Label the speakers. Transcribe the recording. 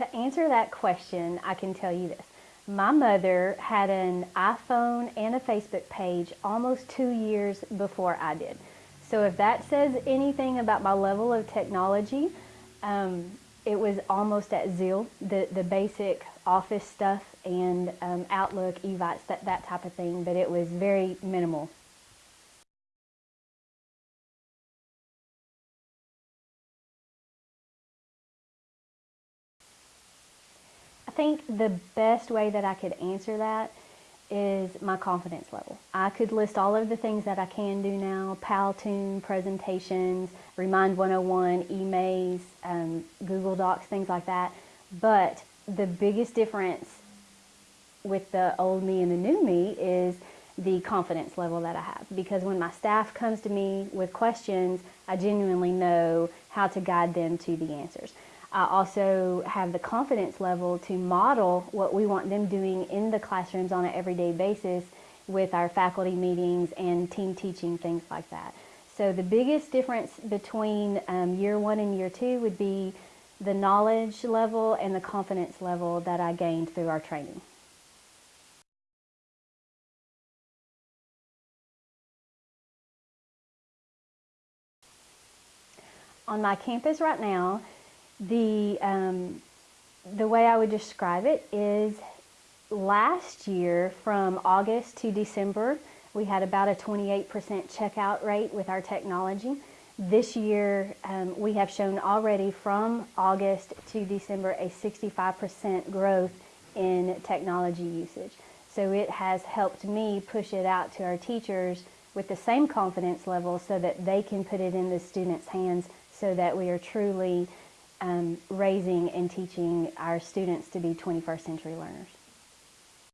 Speaker 1: To answer that question, I can tell you this. My mother had an iPhone and a Facebook page almost two years before I did. So if that says anything about my level of technology, um, it was almost at Zeal, the, the basic office stuff and um, Outlook, Evites, that, that type of thing, but it was very minimal. Think the best way that I could answer that is my confidence level. I could list all of the things that I can do now, Powtoon, presentations, Remind 101, emails, um, Google Docs, things like that. But the biggest difference with the old me and the new me is the confidence level that I have. Because when my staff comes to me with questions, I genuinely know how to guide them to the answers. I also have the confidence level to model what we want them doing in the classrooms on an everyday basis with our faculty meetings and team teaching, things like that. So the biggest difference between um, year one and year two would be the knowledge level and the confidence level that I gained through our training. On my campus right now, the, um, the way I would describe it is last year from August to December, we had about a 28% checkout rate with our technology. This year, um, we have shown already from August to December a 65% growth in technology usage. So it has helped me push it out to our teachers with the same confidence level so that they can put it in the students' hands so that we are truly um, raising and teaching our students to be 21st century learners.